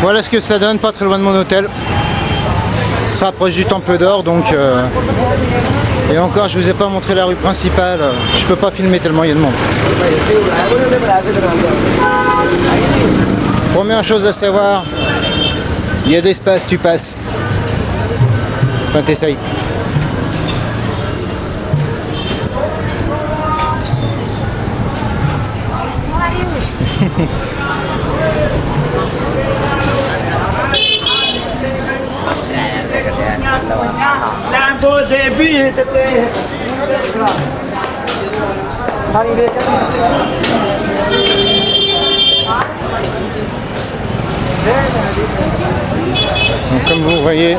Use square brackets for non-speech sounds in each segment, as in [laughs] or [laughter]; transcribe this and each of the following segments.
Voilà ce que ça donne, pas très loin de mon hôtel. se rapproche du Temple d'Or, donc... euh, Et encore, je vous ai pas montré la rue principale. Je peux pas filmer tellement il y a de monde. Première chose à savoir, il y a d'espace, tu passes. Enfin, t'essayes. Lambo Devi tete. Donc, comme vous voyez,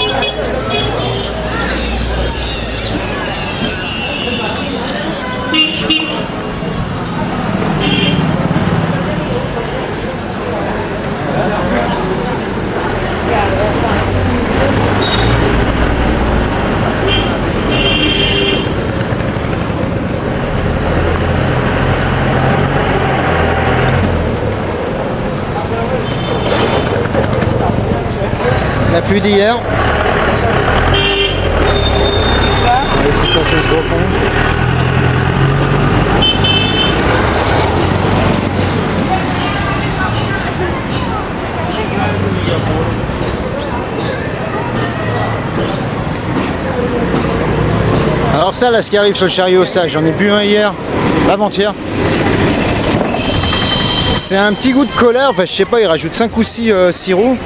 la pluie d'hier. Alors ça, là, ce qui arrive sur le chariot, ça, j'en ai bu un hier, avant-hier. C'est un petit goût de colère, enfin, je sais pas, il rajoute 5 ou 6 sirops.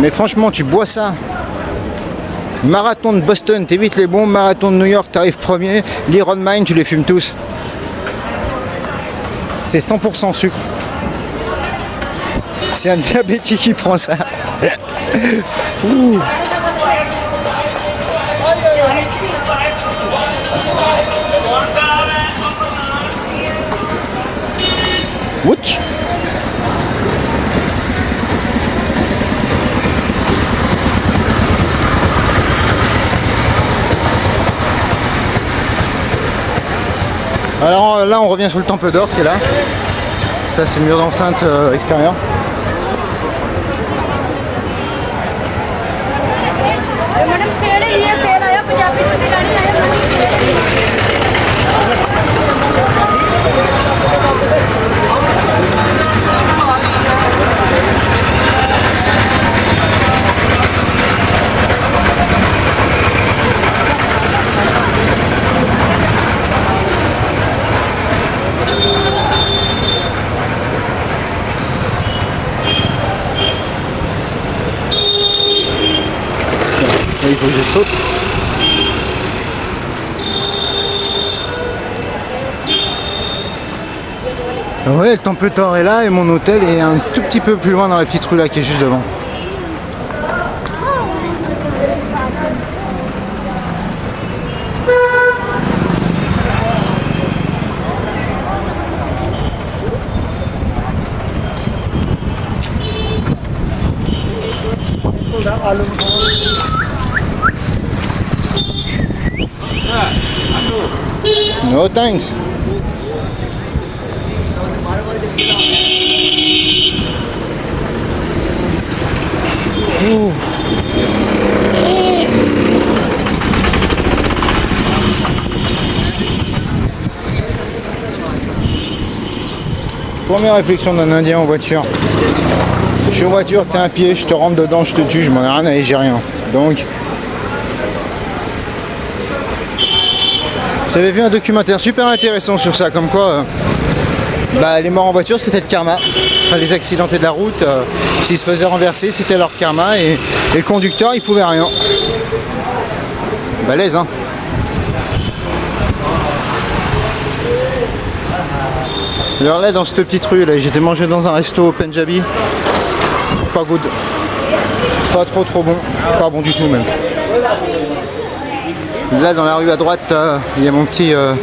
Mais franchement, tu bois ça. Marathon de Boston, t'évites les bons. Marathon de New York, t'arrives premier. L'Iron Mine, tu les fumes tous. C'est 100% sucre. C'est un [laughs] diabétique qui prend ça. [laughs] Ouch. Alors là on revient sur le temple d'or qui est là. Ça c'est le mur d'enceinte euh, extérieur. Faut saute. Ouais, le temple d'or est là et mon hôtel est un tout petit peu plus loin dans la petite rue là qui est juste devant. No thanks. Première réflexion d'un indien en voiture. Je suis en voiture, t'es un pied, je te rentre dedans, je te tue, je m'en ai rien à rien. Donc, J'avais vu un documentaire super intéressant sur ça, comme quoi euh, bah, les morts en voiture c'était le karma. Enfin, les accidentés de la route, euh, s'ils se faisaient renverser, c'était leur karma et, et le conducteur il pouvait rien. Balèze hein Alors là dans cette petite rue là, j'étais mangé dans un resto Punjabi. Pas good. Pas trop trop bon. Pas bon du tout même. Là dans la rue à droite, euh, il y a mon petit euh,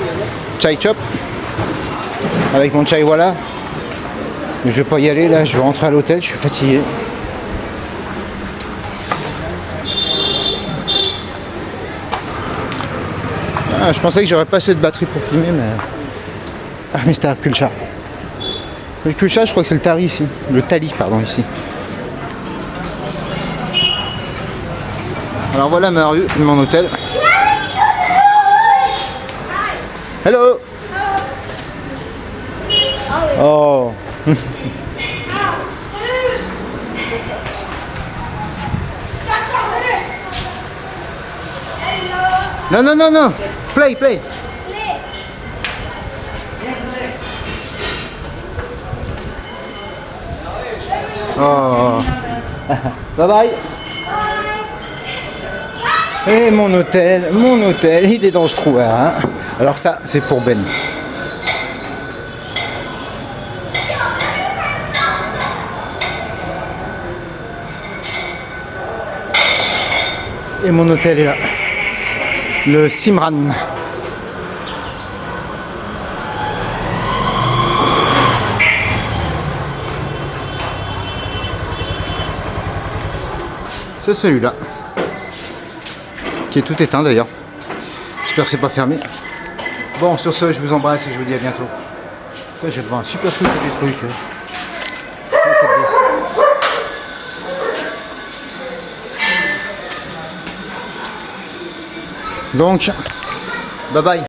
chai chop avec mon chai voilà. Mais je vais pas y aller là, je vais rentrer à l'hôtel, je suis fatigué. Ah, je pensais que j'aurais pas assez de batterie pour filmer, mais. Ah, Mr. Culture. Le Kucha, je crois que c'est le Tari ici. Le Tali, pardon, ici. Alors voilà ma rue, mon hôtel. Hello. Oh. oh. No, no, no, non Play, play. Oh. [laughs] Bye bye Et mon hôtel, mon hôtel, il est dans ce trou hein. Alors ça, c'est pour Ben. Et mon hôtel est là. Le Simran. C'est celui-là. Qui est tout éteint d'ailleurs. J'espère que c'est pas fermé. Bon, sur ce, je vous embrasse et je vous dis à bientôt. Ouais, je vais devant un super truc des trucs. hein. Donc, bye bye.